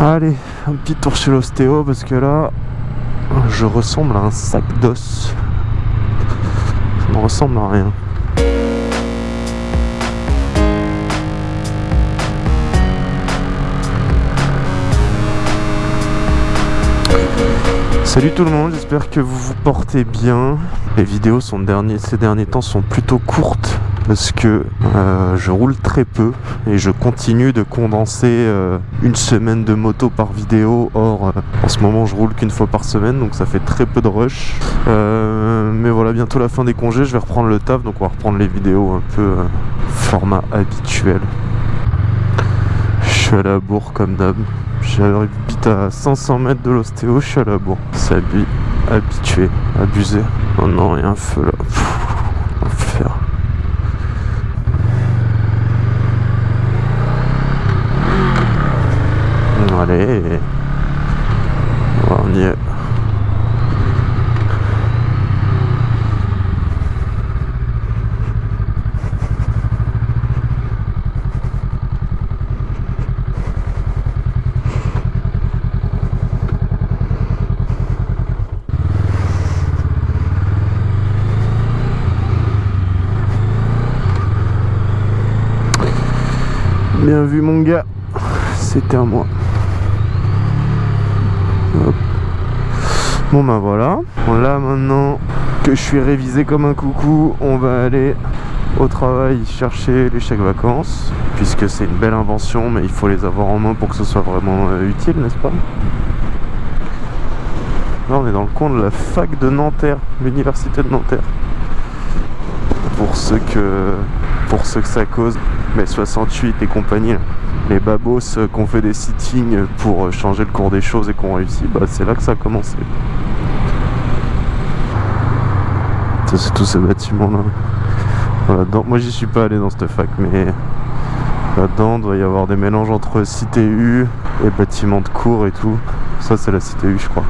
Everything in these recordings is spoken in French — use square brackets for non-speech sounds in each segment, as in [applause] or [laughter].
Allez, un petit tour chez l'ostéo parce que là, je ressemble à un sac d'os. Ça ne ressemble à rien. Salut tout le monde, j'espère que vous vous portez bien. Les vidéos sont ces derniers temps sont plutôt courtes parce que euh, je roule très peu et je continue de condenser euh, une semaine de moto par vidéo. Or, euh, en ce moment, je roule qu'une fois par semaine, donc ça fait très peu de rush. mais voilà, bientôt la fin des congés, je vais reprendre le taf, donc on va reprendre les vidéos un peu format habituel. Je suis à la bourre comme d'hab. J'habite à 500 mètres de l'ostéo, je suis à la bourre. C'est habitué, abusé. Oh non, il y feu là. Allez. On y est. Vu mon gars, c'était à moi. Bon ben voilà. là maintenant que je suis révisé comme un coucou, on va aller au travail chercher les chèques vacances. Puisque c'est une belle invention, mais il faut les avoir en main pour que ce soit vraiment euh, utile, n'est-ce pas? Là on est dans le coin de la fac de Nanterre, l'université de Nanterre. Pour ceux que, pour ceux que ça cause, mais 68 et compagnie les babos qui ont fait des sittings pour changer le cours des choses et qui ont réussi, bah c'est là que ça a commencé. Ça c'est tous ces bâtiments là. Voilà, moi j'y suis pas allé dans cette fac mais là-dedans doit y avoir des mélanges entre cité U et bâtiments de cours et tout. Ça c'est la cité U je crois.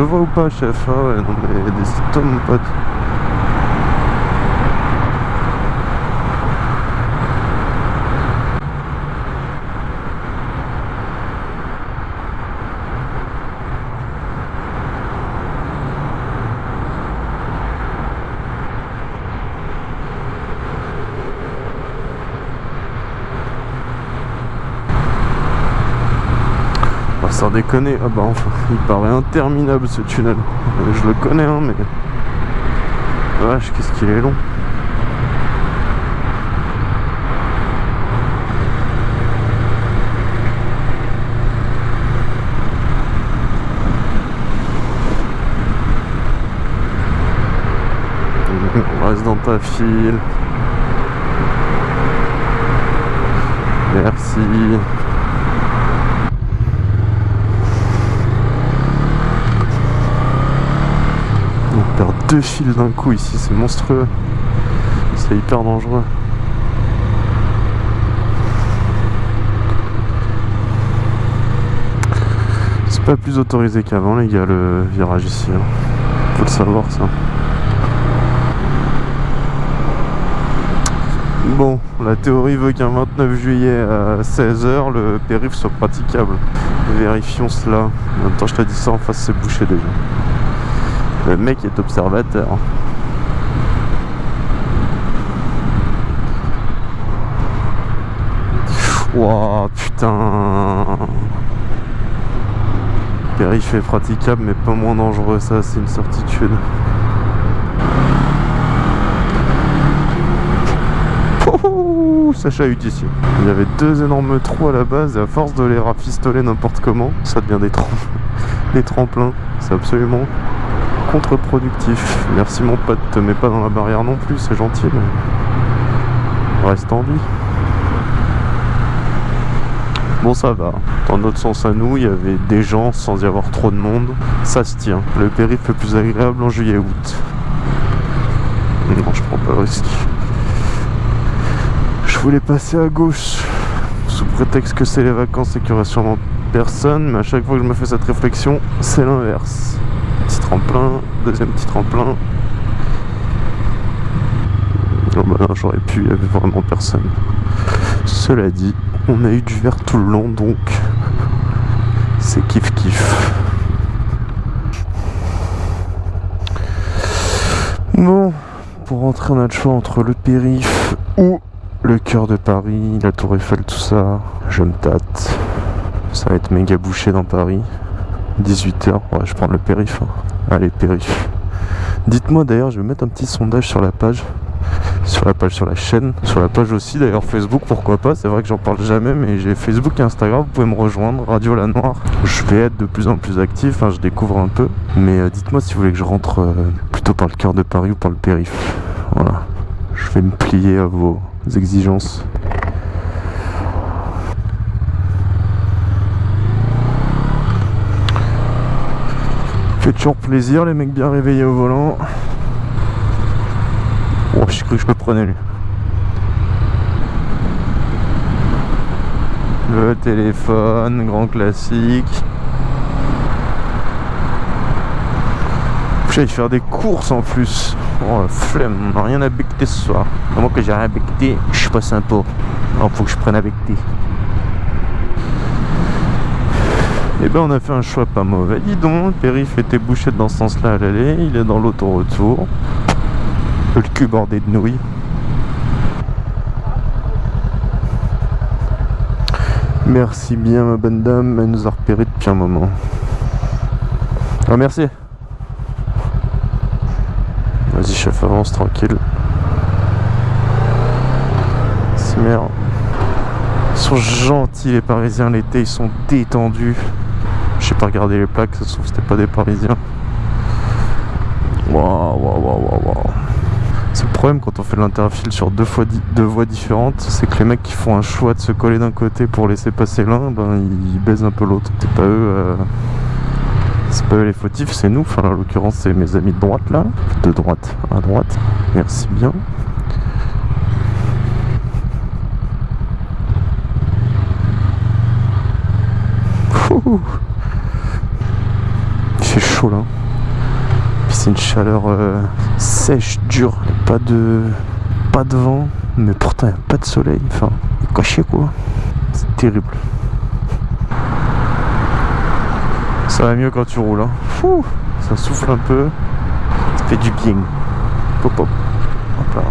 De voix ou pas, chef Ah ouais, non mais décide-toi, mon pote. Sans déconner, ah bah enfin, il paraît interminable ce tunnel. Je le connais hein mais... Wesh, qu'est-ce qu'il est long. [laughs] On reste dans ta file. Merci. Deux fils d'un coup ici, c'est monstrueux. C'est hyper dangereux. C'est pas plus autorisé qu'avant les gars le virage ici. Hein. Faut le savoir ça. Bon, la théorie veut qu'un 29 juillet à 16h, le périph' soit praticable. Vérifions cela. En même temps, je te dis ça en face, c'est bouché déjà. Le mec est observateur. Wow, putain. Périph' est praticable mais pas moins dangereux, ça c'est une certitude. ça chahute ici. Il y avait deux énormes trous à la base et à force de les rafistoler n'importe comment, ça devient des, [laughs] des tremplins. C'est absolument contre-productif. Merci mon pote, te mets pas dans la barrière non plus, c'est gentil, mais reste en vie. Bon ça va, dans notre sens à nous, il y avait des gens sans y avoir trop de monde. Ça se tient, le périph' est plus agréable en juillet-août. Non, je prends pas le risque. Je voulais passer à gauche, sous prétexte que c'est les vacances et qu'il y aurait sûrement personne, mais à chaque fois que je me fais cette réflexion, c'est l'inverse. Tremplin, deuxième petit tremplin. Oh là, j'aurais pu, il y avait vraiment personne. Cela dit, on a eu du vert tout le long, donc c'est kiff kiff. Bon, pour rentrer, on a le choix entre le périph' ou le cœur de Paris, la Tour Eiffel, tout ça. Je me tâte. Ça va être méga bouché dans Paris. 18h, ouais, je prends le périph'. Hein. Allez, périph'. Dites-moi d'ailleurs, je vais mettre un petit sondage sur la page sur la page sur la chaîne, sur la page aussi d'ailleurs Facebook pourquoi pas, c'est vrai que j'en parle jamais mais j'ai Facebook et Instagram, vous pouvez me rejoindre, Radio La Noire. Je vais être de plus en plus actif, hein, je découvre un peu, mais euh, dites-moi si vous voulez que je rentre euh, plutôt par le cœur de Paris ou par le périph. Voilà, je vais me plier à vos exigences. Fait toujours plaisir les mecs bien réveillés au volant. Oh, j'ai cru que je me prenais lui. Le téléphone, grand classique. J'allais faire des courses en plus. Oh la flemme, on n'a rien à becter ce soir. À moins que j'ai rien à becter, je suis pas sympa. Alors faut que je prenne à becter. Et eh ben on a fait un choix pas mauvais. Dis donc, le périph' était bouché dans ce sens-là à l'aller, il est dans l'auto-retour le cul bordé de nouilles. Merci bien ma bonne dame, elle nous a repéré depuis un moment. Ah merci. Vas-y chef avance tranquille. C'est merde. Ils sont gentils les parisiens l'été, ils sont détendus. J'ai pas regardé les plaques, ça se trouve c'était pas des parisiens. Waouh waouh waouh waouh c'est le problème quand on fait l'interfile sur deux, fois deux voies différentes, c'est que les mecs qui font un choix de se coller d'un côté pour laisser passer l'un, ben ils baisent un peu l'autre. C'est pas eux. Euh, c'est pas eux les fautifs, c'est nous. Enfin, en l'occurrence, c'est mes amis de droite là. De droite à droite. Merci bien. Fait c'est une chaleur euh, sèche, dure, pas de pas de vent, mais pourtant il a pas de soleil, enfin, caché quoi. C'est terrible. Ça va mieux quand tu roules, hein. Fou, ça souffle un peu, ça fait du bien. Pop pop. Hop là.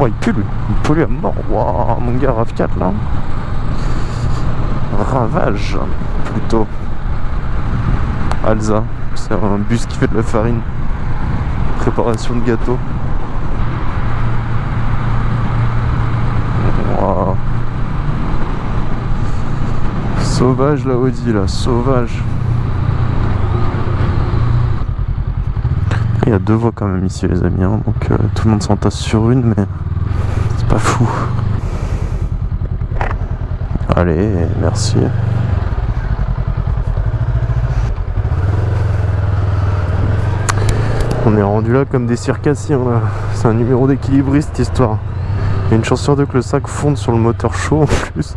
Oh, il pue lui, il pollue à mort. Waouh, mon gars RAV4 là. Ravage, plutôt. Alza. C'est un bus qui fait de la farine. Préparation de gâteau. Sauvage la Audi là, sauvage. Il y a deux voies quand même ici les amis, hein. donc euh, tout le monde s'entasse sur une mais c'est pas fou. Allez, merci. On est rendu là comme des circassiens là. C'est un numéro d'équilibriste cette histoire. Il y a une chance sur deux que le sac fonde sur le moteur chaud en plus.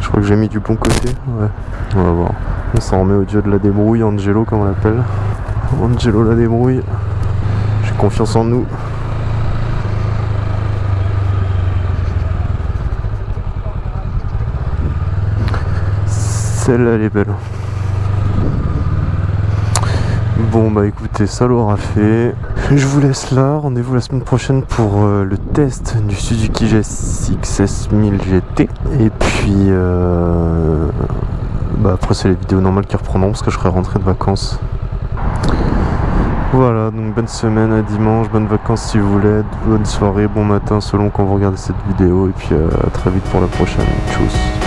Je crois que j'ai mis du bon côté. Ouais. On va voir. On s'en remet au dieu de la débrouille, Angelo comme on l'appelle. Angelo la débrouille. J'ai confiance en nous. Celle-là elle est belle. Bon bah écoutez, ça l'aura fait. Je vous laisse là, rendez-vous la semaine prochaine pour euh, le test du Suzuki GSX 1000 GT. Et puis euh, bah après c'est les vidéos normales qui reprendront parce que je serai rentré de vacances. Voilà, donc bonne semaine à dimanche, bonnes vacances si vous voulez, bonne soirée, bon matin selon quand vous regardez cette vidéo et puis euh, à très vite pour la prochaine. Tchuss